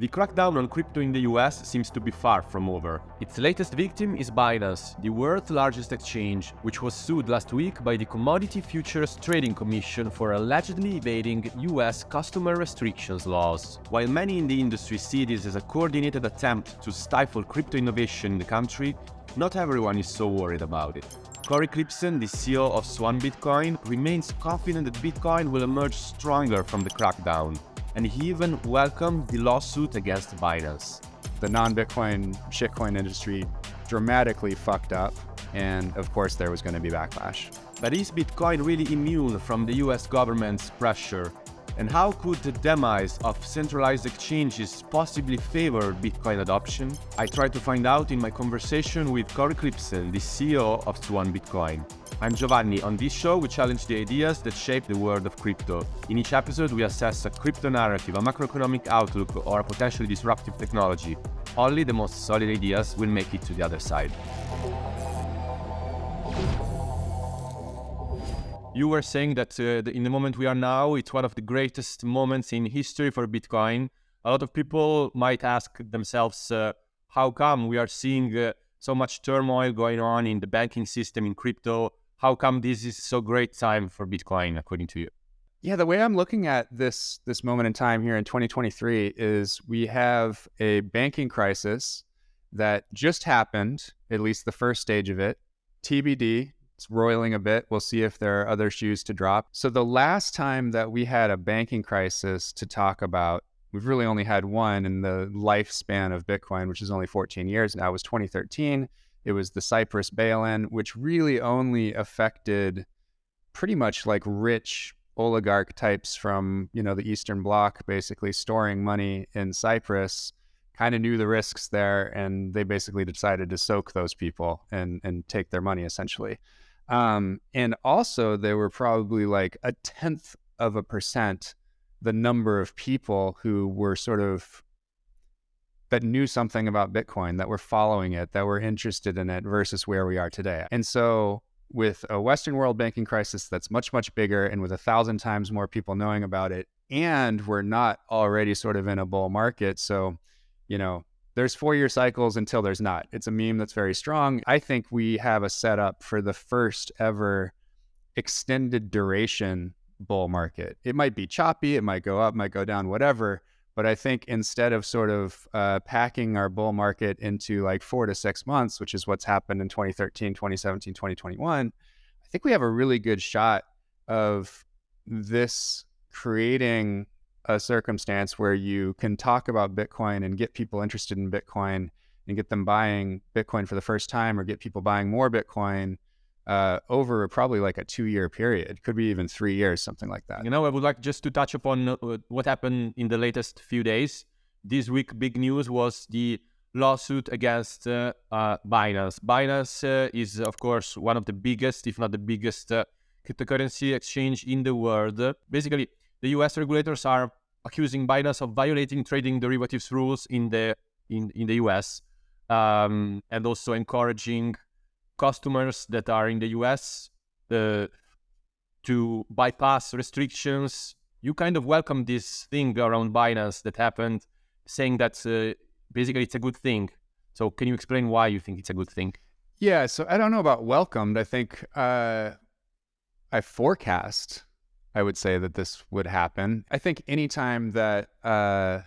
The crackdown on crypto in the US seems to be far from over. Its latest victim is Binance, the world's largest exchange, which was sued last week by the Commodity Futures Trading Commission for allegedly evading US customer restrictions laws. While many in the industry see this as a coordinated attempt to stifle crypto innovation in the country, not everyone is so worried about it. Cory Klippsten, the CEO of Swan Bitcoin, remains confident that Bitcoin will emerge stronger from the crackdown and he even welcomed the lawsuit against Binance. The non-Bitcoin shitcoin industry dramatically fucked up, and of course there was going to be backlash. But is Bitcoin really immune from the US government's pressure? And how could the demise of centralized exchanges possibly favor Bitcoin adoption? I tried to find out in my conversation with Cory Klippsten, the CEO of Swan Bitcoin. I'm Giovanni. On this show, we challenge the ideas that shape the world of crypto. In each episode, we assess a crypto narrative, a macroeconomic outlook, or a potentially disruptive technology. Only the most solid ideas will make it to the other side. You were saying that uh, in the moment we are now, it's one of the greatest moments in history for Bitcoin. A lot of people might ask themselves, uh, how come we are seeing uh, so much turmoil going on in the banking system in crypto? How come this is so great time for Bitcoin, according to you? Yeah, the way I'm looking at this this moment in time here in 2023 is we have a banking crisis that just happened, at least the first stage of it. TBD, it's roiling a bit. We'll see if there are other shoes to drop. So the last time that we had a banking crisis to talk about, we've really only had one in the lifespan of Bitcoin, which is only 14 years now, was 2013. It was the Cyprus bail-in, which really only affected pretty much like rich oligarch types from you know the Eastern Bloc, basically storing money in Cyprus. Kind of knew the risks there, and they basically decided to soak those people and and take their money essentially. Um, and also, there were probably like a tenth of a percent the number of people who were sort of that knew something about Bitcoin, that were following it, that were interested in it versus where we are today. And so with a Western world banking crisis that's much, much bigger and with a thousand times more people knowing about it, and we're not already sort of in a bull market. So, you know, there's four year cycles until there's not. It's a meme that's very strong. I think we have a setup for the first ever extended duration bull market. It might be choppy, it might go up, might go down, whatever but I think instead of sort of uh, packing our bull market into like four to six months, which is what's happened in 2013, 2017, 2021, I think we have a really good shot of this creating a circumstance where you can talk about Bitcoin and get people interested in Bitcoin and get them buying Bitcoin for the first time or get people buying more Bitcoin uh, over probably like a two year period, could be even three years, something like that. You know, I would like just to touch upon uh, what happened in the latest few days. This week, big news was the lawsuit against uh, uh, Binance. Binance uh, is, of course, one of the biggest, if not the biggest, uh, cryptocurrency exchange in the world. Basically, the US regulators are accusing Binance of violating trading derivatives rules in the in, in the US um, and also encouraging customers that are in the US uh, to bypass restrictions. You kind of welcome this thing around Binance that happened, saying that uh, basically it's a good thing. So can you explain why you think it's a good thing? Yeah, so I don't know about welcomed. I think uh, I forecast, I would say that this would happen. I think anytime that, uh,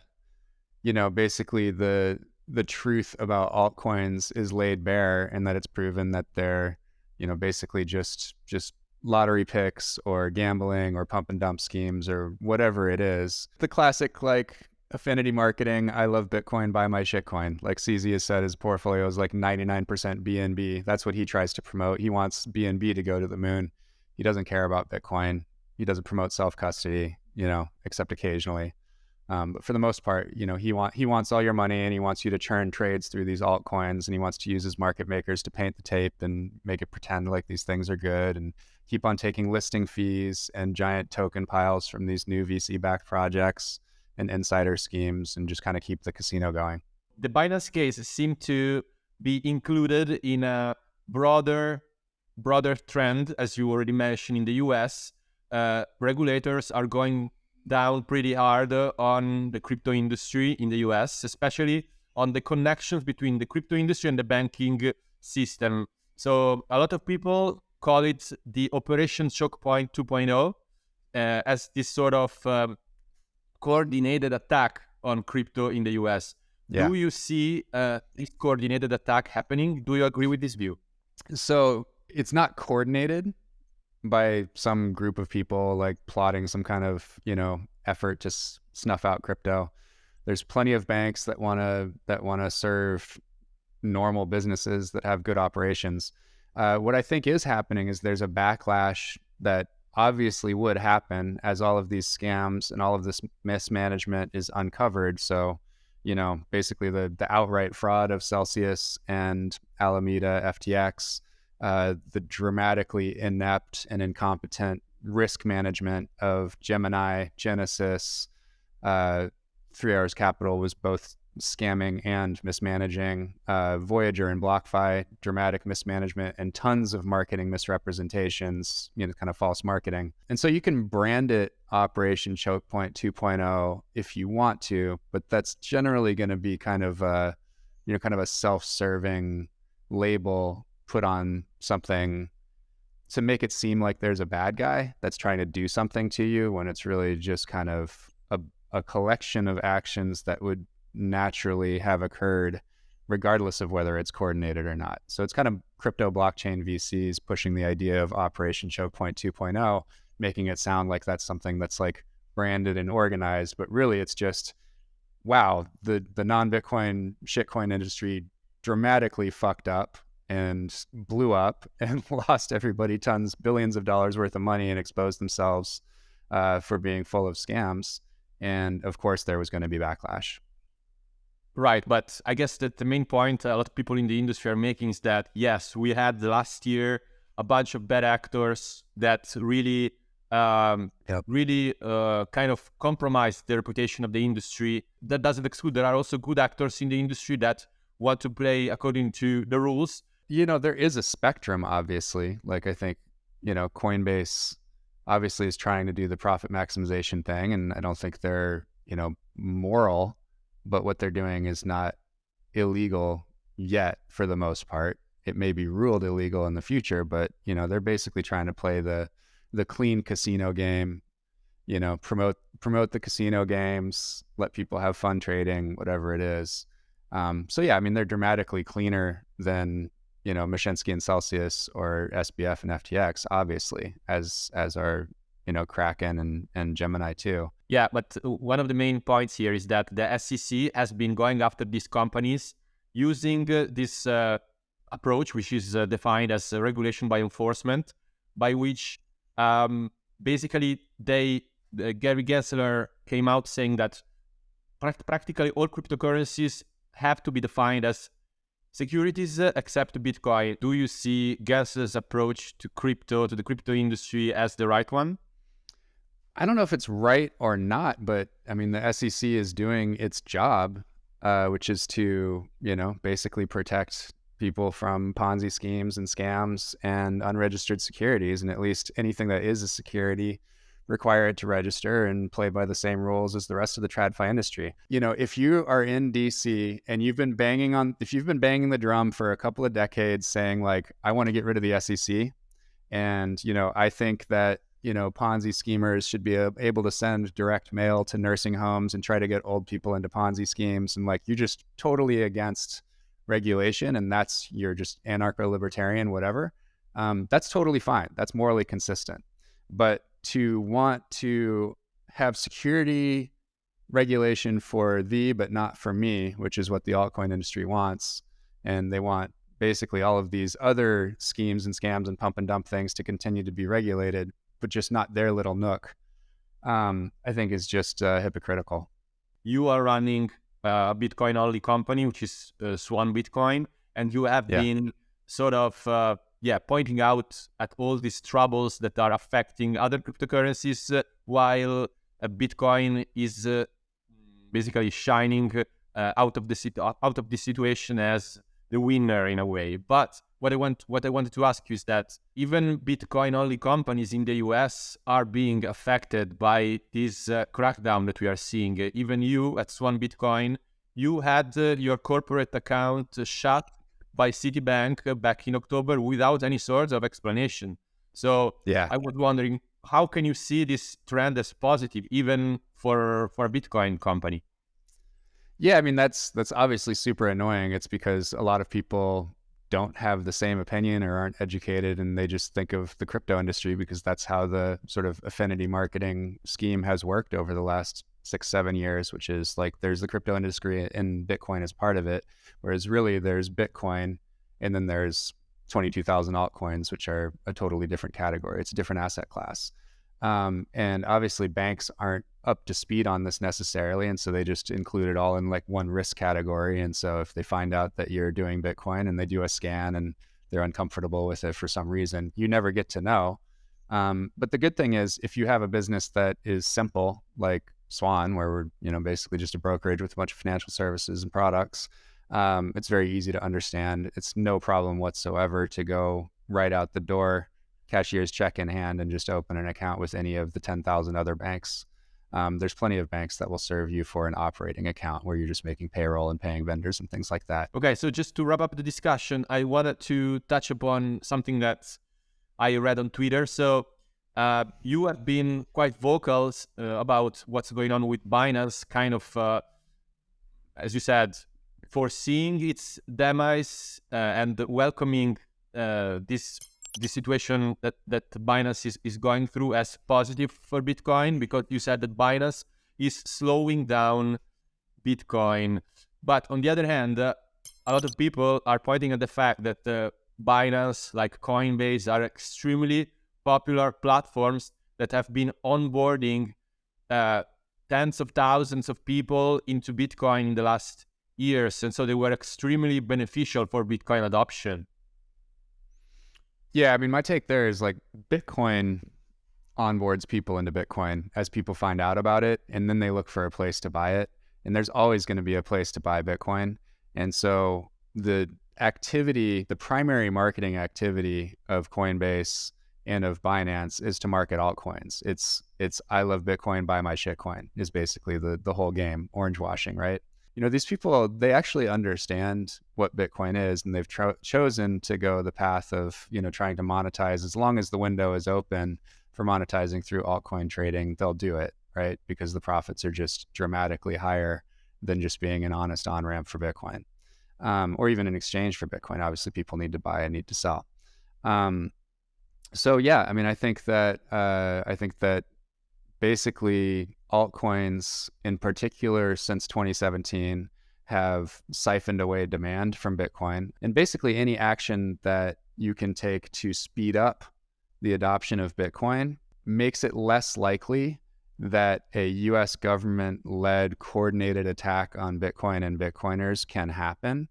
you know, basically the the truth about altcoins is laid bare and that it's proven that they're, you know, basically just just lottery picks or gambling or pump and dump schemes or whatever it is. The classic like affinity marketing, I love Bitcoin, buy my shitcoin. Like CZ has said, his portfolio is like 99% BNB. That's what he tries to promote. He wants BNB to go to the moon. He doesn't care about Bitcoin. He doesn't promote self custody, you know, except occasionally. Um, but for the most part, you know, he want he wants all your money and he wants you to churn trades through these altcoins and he wants to use his market makers to paint the tape and make it pretend like these things are good and keep on taking listing fees and giant token piles from these new VC-backed projects and insider schemes and just kind of keep the casino going. The Binance case seemed to be included in a broader broader trend, as you already mentioned in the US. Uh, regulators are going down pretty hard on the crypto industry in the US, especially on the connections between the crypto industry and the banking system. So a lot of people call it the Operation Choke Point 2.0 uh, as this sort of um, coordinated attack on crypto in the US. Yeah. Do you see uh, this coordinated attack happening? Do you agree with this view? So it's not coordinated by some group of people like plotting some kind of you know effort to s- snuff out crypto. There's plenty of banks that want to that want to serve normal businesses that have good operations. Uh, what I think is happening is there's a backlash that obviously would happen as all of these scams and all of this mismanagement is uncovered. So, you know, basically the the outright fraud of Celsius and Alameda FTX, uh, the dramatically inept and incompetent risk management of Gemini, Genesis, uh, Three Arrows Capital was both scamming and mismanaging. Uh, Voyager and BlockFi, dramatic mismanagement and tons of marketing misrepresentations, you know, kind of false marketing. And so you can brand it Operation Choke Point 2.0 if you want to, but that's generally going to be kind of a, you know, kind of a self-serving label put on something to make it seem like there's a bad guy that's trying to do something to you when it's really just kind of a, a collection of actions that would naturally have occurred regardless of whether it's coordinated or not. So it's kind of crypto blockchain VCs pushing the idea of Operation Choke Point 2.0, making it sound like that's something that's like branded and organized, but really it's just wow, the the non-Bitcoin shitcoin industry dramatically fucked up and blew up and lost everybody tons, billions of dollars worth of money and exposed themselves uh, for being full of scams. And of course, there was going to be backlash. Right, but I guess that the main point a lot of people in the industry are making is that yes, we had last year a bunch of bad actors that really, um, yep. really uh, kind of compromised the reputation of the industry. That doesn't exclude there are also good actors in the industry that want to play according to the rules you know, there is a spectrum, obviously. Like, I think, you know, Coinbase obviously is trying to do the profit maximization thing. And I don't think they're, you know, moral, but what they're doing is not illegal yet for the most part. It may be ruled illegal in the future, but, you know, they're basically trying to play the, the clean casino game, you know, promote, promote the casino games, let people have fun trading, whatever it is. Um, so yeah, I mean, they're dramatically cleaner than you know Mashinsky and Celsius or SBF and FTX, obviously, as as our you know Kraken and and Gemini too. Yeah, but one of the main points here is that the SEC has been going after these companies using uh, this uh, approach, which is uh, defined as regulation by enforcement, by which um, basically they Gary Gensler came out saying that practically all cryptocurrencies have to be defined as securities except Bitcoin. Do you see Gensler's approach to crypto, to the crypto industry as the right one? I don't know if it's right or not, but I mean, the SEC is doing its job, uh, which is to, you know, basically protect people from Ponzi schemes and scams and unregistered securities. And at least anything that is a security require it to register and play by the same rules as the rest of the tradfi industry. You know, if you are in DC and you've been banging on, if you've been banging the drum for a couple of decades saying, like, I want to get rid of the SEC, and, you know, I think that, you know, Ponzi schemers should be able to send direct mail to nursing homes and try to get old people into Ponzi schemes. And like, you're just totally against regulation and that's, you're just anarcho libertarian, whatever. Um, that's totally fine. That's morally consistent. But to want to have security regulation for thee, but not for me, which is what the altcoin industry wants. And they want basically all of these other schemes and scams and pump and dump things to continue to be regulated, but just not their little nook, um, I think is just uh, hypocritical. You are running a Bitcoin only company, which is uh, Swan Bitcoin, and you have yeah. been sort of uh, yeah, pointing out at all these troubles that are affecting other cryptocurrencies, uh, while uh, Bitcoin is uh, basically shining uh, out of the out of the situation as the winner in a way. But what I want what I wanted to ask you is that even Bitcoin only companies in the US are being affected by this uh, crackdown that we are seeing. even you at Swan Bitcoin, you had uh, your corporate account shut by Citibank back in October without any sort of explanation. So yeah, I was wondering how can you see this trend as positive even for for a Bitcoin company? Yeah, I mean that's that's obviously super annoying. It's because a lot of people don't have the same opinion or aren't educated and they just think of the crypto industry because that's how the sort of affinity marketing scheme has worked over the last six, seven years, which is like there's the crypto industry and Bitcoin as part of it. Whereas really there's Bitcoin and then there's 22,000 altcoins, which are a totally different category. It's a different asset class. Um, and obviously, banks aren't up to speed on this necessarily. And so they just include it all in like one risk category. And so if they find out that you're doing Bitcoin and they do a scan and they're uncomfortable with it for some reason, you never get to know. Um, but the good thing is, if you have a business that is simple, like Swan, where we're you know basically just a brokerage with a bunch of financial services and products, um, it's very easy to understand. It's no problem whatsoever to go right out the door cashier's check in hand and just open an account with any of the 10,000 other banks. Um, there's plenty of banks that will serve you for an operating account where you're just making payroll and paying vendors and things like that. Okay, so just to wrap up the discussion, I wanted to touch upon something that I read on Twitter. So uh, you have been quite vocal uh, about what's going on with Binance, kind of, uh, as you said, foreseeing its demise uh, and welcoming uh, this the situation that, that Binance is, is going through as positive for Bitcoin because you said that Binance is slowing down Bitcoin. But on the other hand, uh, a lot of people are pointing at the fact that Binance, like Coinbase, are extremely popular platforms that have been onboarding uh, tens of thousands of people into Bitcoin in the last years. And so they were extremely beneficial for Bitcoin adoption. Yeah, I mean, my take there is like Bitcoin onboards people into Bitcoin as people find out about it, and then they look for a place to buy it. And there's always going to be a place to buy Bitcoin. And so the activity, the primary marketing activity of Coinbase and of Binance is to market altcoins. It's it's I love Bitcoin, buy my shitcoin is basically the the whole game, orange washing, right? you know, these people, they actually understand what Bitcoin is and they've tro- chosen to go the path of, you know, trying to monetize as long as the window is open for monetizing through altcoin trading, they'll do it, right? Because the profits are just dramatically higher than just being an honest on ramp for Bitcoin um, or even an exchange for Bitcoin. Obviously, people need to buy and need to sell. Um, so yeah, I mean, I think that uh, I think that basically altcoins in particular since 2017 have siphoned away demand from Bitcoin. And basically, any action that you can take to speed up the adoption of Bitcoin makes it less likely that a US government led coordinated attack on Bitcoin and Bitcoiners can happen.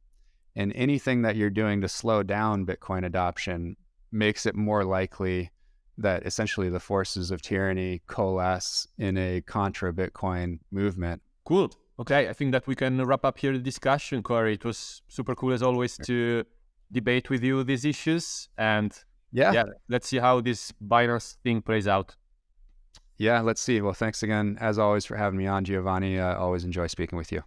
And anything that you're doing to slow down Bitcoin adoption makes it more likely that essentially the forces of tyranny coalesce in a contra Bitcoin movement. Cool. Okay, I think that we can wrap up here the discussion, Cory. It was super cool as always to debate with you these issues, and yeah, yeah, let's see how this Binance thing plays out. Yeah, let's see. Well, thanks again, as always, for having me on, Giovanni. I uh, always enjoy speaking with you.